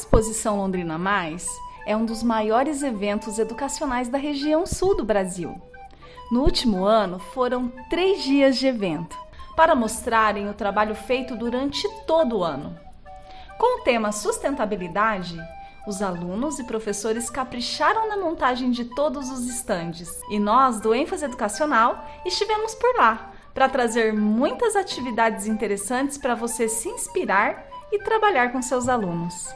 Exposição Londrina Mais é um dos maiores eventos educacionais da região sul do Brasil. No último ano, foram três dias de evento, para mostrarem o trabalho feito durante todo o ano. Com o tema sustentabilidade, os alunos e professores capricharam na montagem de todos os estandes e nós, do ênfase educacional, estivemos por lá para trazer muitas atividades interessantes para você se inspirar e trabalhar com seus alunos.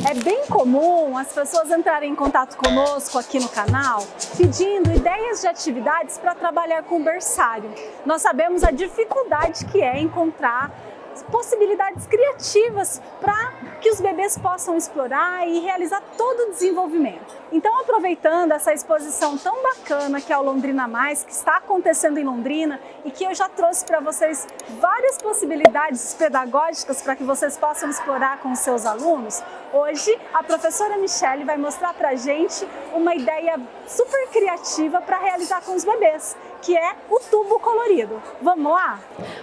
É bem comum as pessoas entrarem em contato conosco aqui no canal pedindo ideias de atividades para trabalhar com o berçário. Nós sabemos a dificuldade que é encontrar possibilidades criativas para os bebês possam explorar e realizar todo o desenvolvimento. Então, aproveitando essa exposição tão bacana que é o Londrina Mais, que está acontecendo em Londrina e que eu já trouxe para vocês várias possibilidades pedagógicas para que vocês possam explorar com seus alunos, hoje a professora Michele vai mostrar para a gente uma ideia super criativa para realizar com os bebês, que é o tubo colorido. Vamos lá?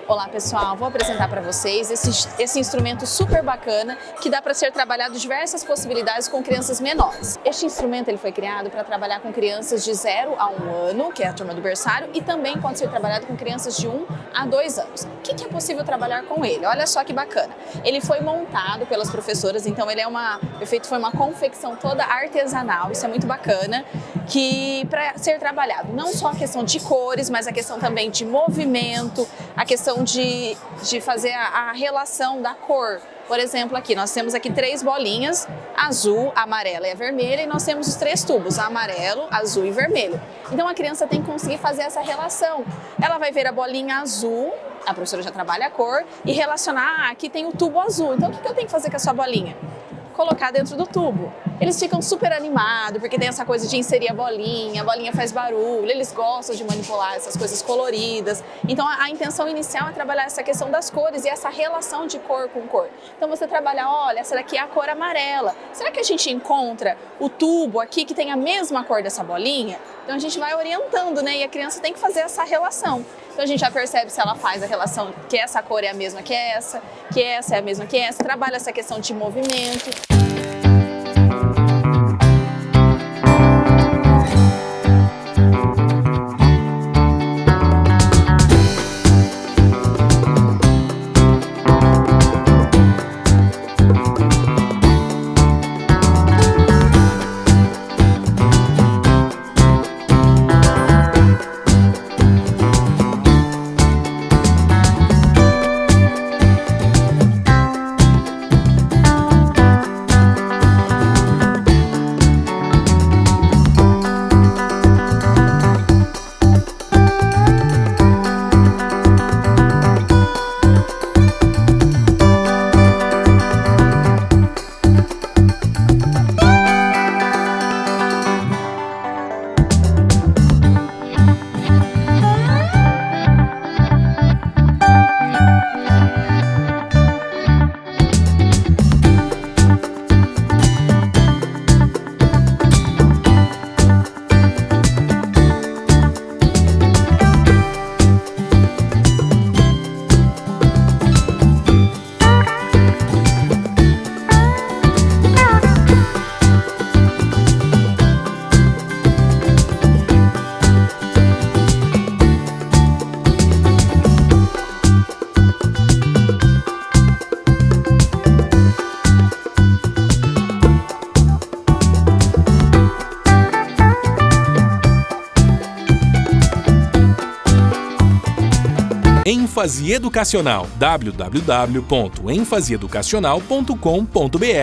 Olá pessoal, vou apresentar para vocês esse, esse instrumento super bacana que dá para ser trabalhado diversas possibilidades com crianças menores. Este instrumento ele foi criado para trabalhar com crianças de 0 a 1 ano, que é a turma do berçário, e também pode ser trabalhado com crianças de 1 a 2 anos. Que, que é possível trabalhar com ele? Olha só que bacana. Ele foi montado pelas professoras, então ele é uma, efeito foi uma confecção toda artesanal, isso é muito bacana, que para ser trabalhado não só a questão de cores, mas a questão também de movimento, a questão de, de fazer a, a relação da cor. Por exemplo, aqui nós temos aqui três bolinhas, azul, amarela e a vermelha, e nós temos os três tubos, amarelo, azul e vermelho. Então a criança tem que conseguir fazer essa relação. Ela vai ver a bolinha azul, a professora já trabalha a cor, e relacionar, ah, aqui tem o tubo azul, então o que eu tenho que fazer com a sua bolinha? Colocar dentro do tubo eles ficam super animados, porque tem essa coisa de inserir a bolinha, a bolinha faz barulho, eles gostam de manipular essas coisas coloridas. Então a, a, intenção inicial é trabalhar essa questão das cores e essa relação de cor com cor. Então você trabalha, olha, essa daqui é a cor amarela. Será que a gente encontra o tubo aqui que tem a mesma cor dessa bolinha? Então a gente vai orientando, né? E a criança tem que fazer essa relação. Então a gente já percebe se ela faz a relação que essa cor é a mesma que essa, que essa é a mesma que essa, trabalha essa questão de movimento. Ênfase educacional. www.enfaseeducacional.com.br